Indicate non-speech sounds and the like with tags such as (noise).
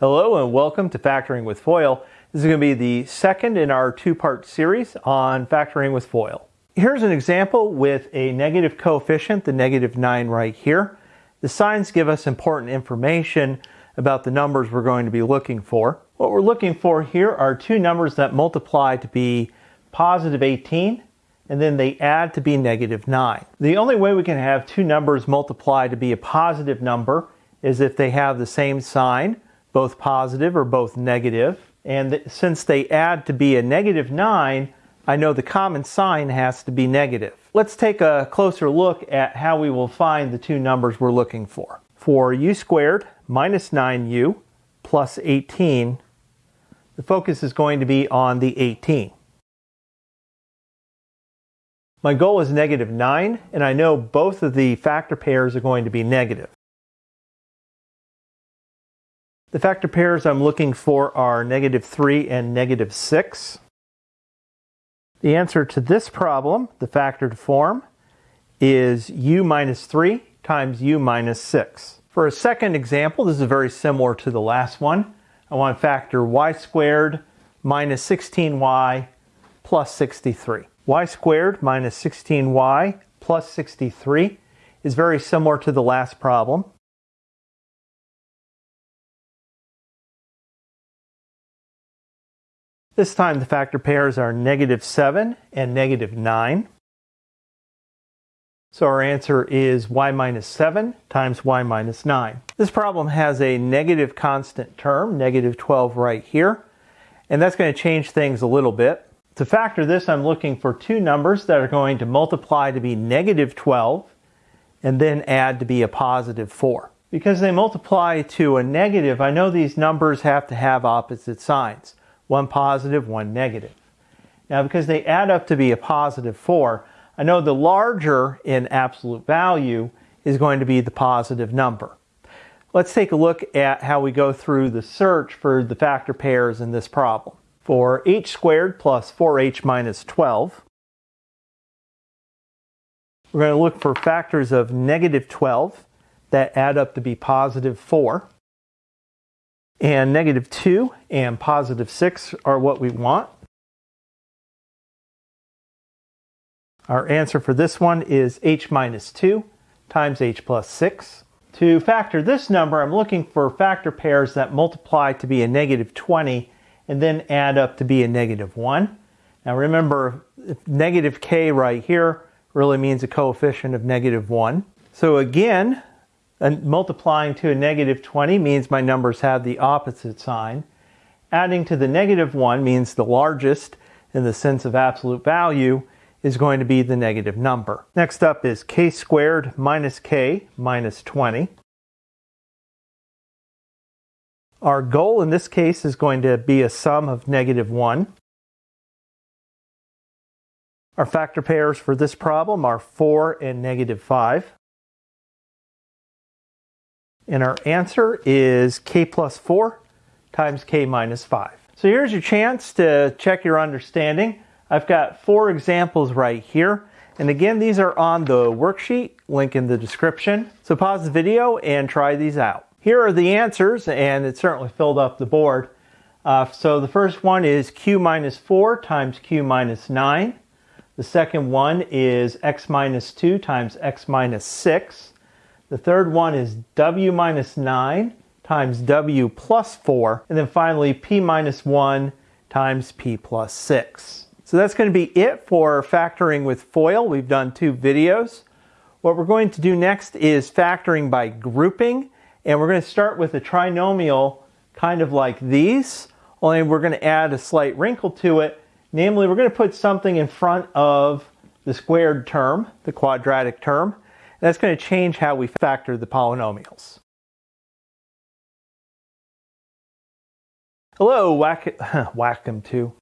Hello and welcome to Factoring with FOIL. This is going to be the second in our two-part series on factoring with FOIL. Here's an example with a negative coefficient, the negative 9 right here. The signs give us important information about the numbers we're going to be looking for. What we're looking for here are two numbers that multiply to be positive 18 and then they add to be negative 9. The only way we can have two numbers multiply to be a positive number is if they have the same sign both positive or both negative. And since they add to be a negative 9, I know the common sign has to be negative. Let's take a closer look at how we will find the two numbers we're looking for. For u squared minus 9u plus 18, the focus is going to be on the 18. My goal is negative 9, and I know both of the factor pairs are going to be negative. The factor pairs I'm looking for are negative 3 and negative 6. The answer to this problem, the factored form, is u minus 3 times u minus 6. For a second example, this is very similar to the last one. I want to factor y squared minus 16y plus 63. y squared minus 16y plus 63 is very similar to the last problem. This time the factor pairs are negative 7 and negative 9. So our answer is y minus 7 times y minus 9. This problem has a negative constant term, negative 12 right here, and that's going to change things a little bit. To factor this, I'm looking for two numbers that are going to multiply to be negative 12 and then add to be a positive 4. Because they multiply to a negative, I know these numbers have to have opposite signs one positive, one negative. Now, because they add up to be a positive 4, I know the larger in absolute value is going to be the positive number. Let's take a look at how we go through the search for the factor pairs in this problem. For h squared plus 4h minus 12, we're going to look for factors of negative 12 that add up to be positive 4 and negative 2 and positive 6 are what we want. Our answer for this one is h minus 2 times h plus 6. To factor this number, I'm looking for factor pairs that multiply to be a negative 20 and then add up to be a negative 1. Now remember, negative k right here really means a coefficient of negative 1. So again, and multiplying to a negative 20 means my numbers have the opposite sign. Adding to the negative 1 means the largest in the sense of absolute value is going to be the negative number. Next up is k squared minus k minus 20. Our goal in this case is going to be a sum of negative 1. Our factor pairs for this problem are 4 and negative 5. And our answer is k plus 4 times k minus 5. So here's your chance to check your understanding. I've got four examples right here. And again, these are on the worksheet, link in the description. So pause the video and try these out. Here are the answers, and it certainly filled up the board. Uh, so the first one is q minus 4 times q minus 9. The second one is x minus 2 times x minus 6. The third one is W minus 9 times W plus 4. And then finally, P minus 1 times P plus 6. So that's going to be it for factoring with FOIL. We've done two videos. What we're going to do next is factoring by grouping. And we're going to start with a trinomial kind of like these, only we're going to add a slight wrinkle to it. Namely, we're going to put something in front of the squared term, the quadratic term. That's going to change how we factor the polynomials. Hello, whack, (laughs) welcome to